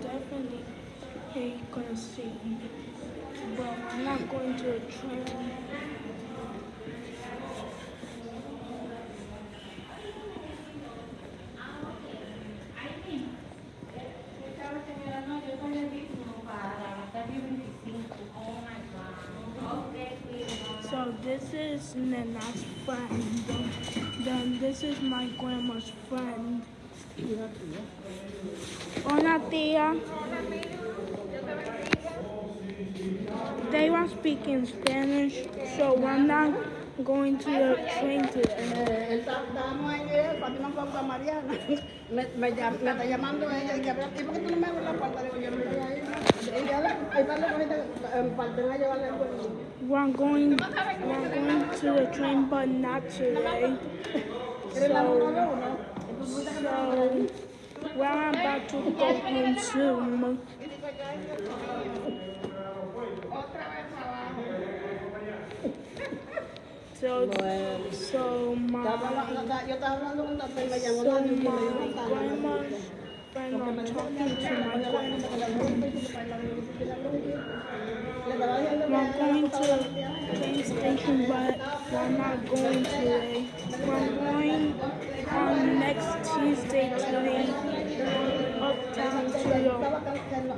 Definitely gonna see, but I'm not going to a train. So this is Nana's friend. Then this is my grandma's friend. Hola tía. They were speaking Spanish, so I'm not going to the train. We're going, we're going to the train, but not today. ¿Quieres So, so we're about to go home soon. So, so my, so my "Tata, grandma's friend, I'm talking to my grandma. We're going to train station, but I'm not going today. We're going on next Tuesday to the uptown to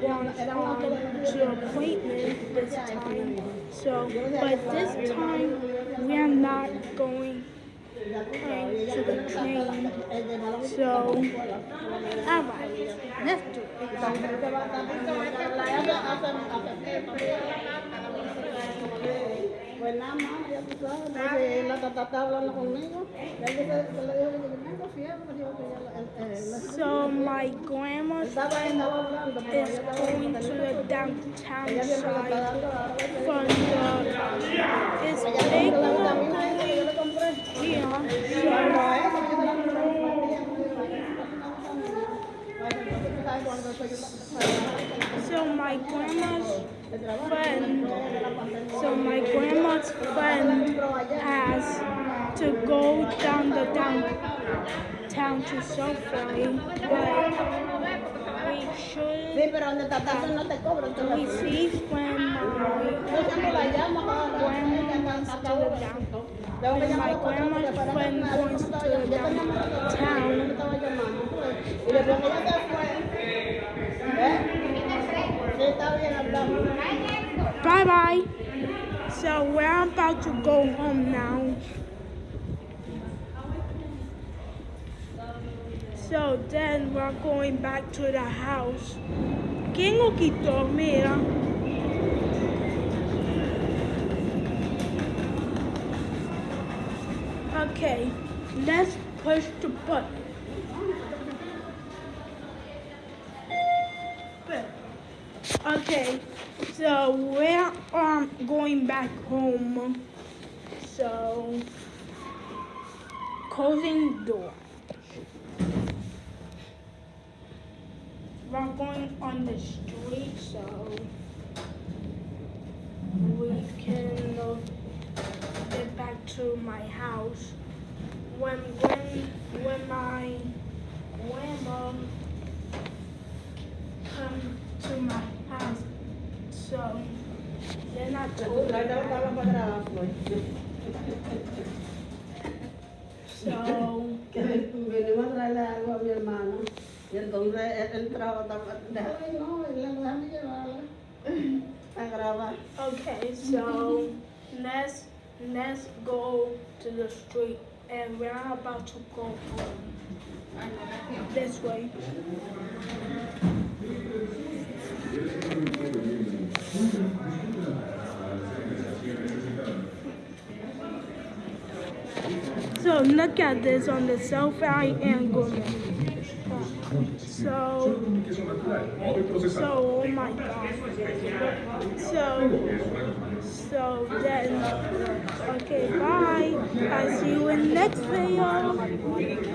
one on to appointment this time. So, but this time we are not going to the train. So, alright, let's do it. So my grandma's friend is going to the downtown side from the it's big here. So my grandma's friend so my grandma's friend has to go down the downtown to Sophie, but we should Sí, pero donde está no te cobran we todavía. see when my Yo siempre la llamo grandma's to the downtown. When my a cuatro porque grandma's friend que nadie me goes to the llamando. Yo tenía más de downtown. me estaba llamando. pues. Y después que ella se fue. Sí, está bien, hablamos. Bye bye. So we're about to go home now. So then we're going back to the house. ¿Quién lo quitó? Mira. Okay, let's push the button. Okay, so we're um going back home. So closing door. We're going on the street, so we can get back to my house. When when when my grandma come to my house, so then I told La her. estaba para atrás, pues. So Que venimos a traerle algo a mi hermana. Y entonces él, él trajo, déjame, no, déjame llevarla a grabar. okay, so let's let's go to the street and we're about to go home. This way. So look at this on the selfie angle. So, so oh my god. So, so then, okay, bye. I'll see you in next video.